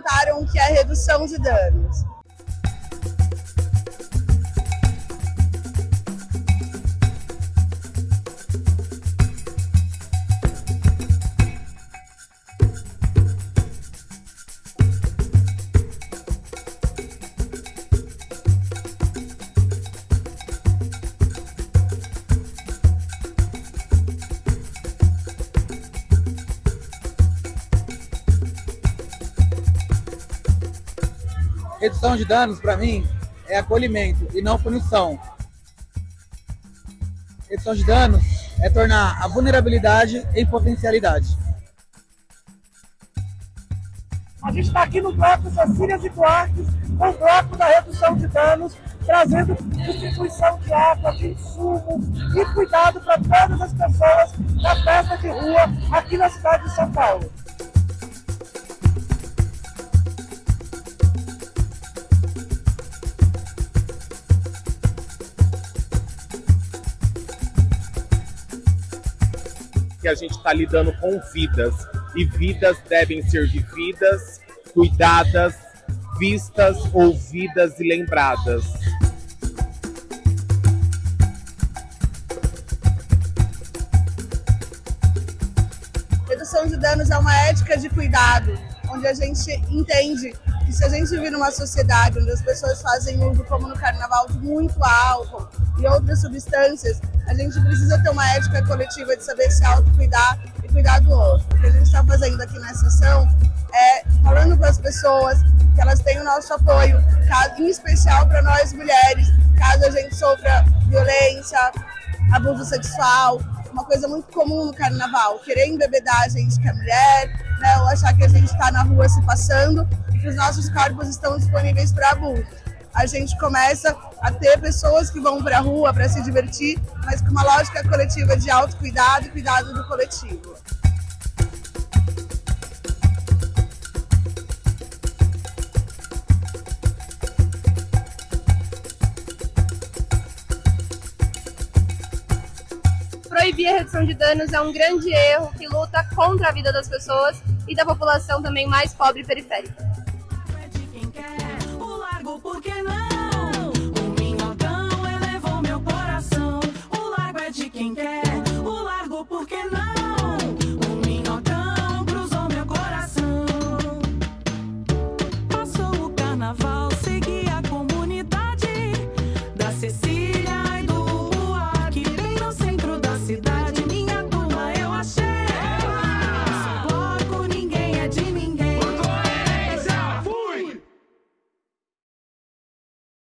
perguntaram o que é redução de danos. Redução de danos, para mim, é acolhimento e não punição. Redução de danos é tornar a vulnerabilidade em potencialidade. A gente está aqui no bloco Cecílias e Duarte, com o bloco da redução de danos, trazendo distribuição de água, de insumo e cuidado para todas as pessoas da festa de rua aqui na cidade de São Paulo. Que a gente está lidando com vidas e vidas devem ser vividas, cuidadas, vistas, ouvidas e lembradas. Redução de danos é uma ética de cuidado, onde a gente entende que se a gente vive numa sociedade onde as pessoas fazem uso, como no carnaval, de muito álcool e outras substâncias, a gente precisa ter uma ética coletiva de saber se autocuidar e cuidar do outro. O que a gente está fazendo aqui nessa sessão é falando para as pessoas que elas têm o nosso apoio, em especial para nós mulheres, caso a gente sofra violência, abuso sexual, uma coisa muito comum no carnaval, querer embebedar a gente que é mulher, né, ou achar que a gente está na rua se passando e que os nossos corpos estão disponíveis para abuso. A gente começa a ter pessoas que vão para a rua para se divertir, mas com uma lógica coletiva de autocuidado e cuidado do coletivo. proibir a redução de danos é um grande erro que luta contra a vida das pessoas e da população também mais pobre e periférica. É de quem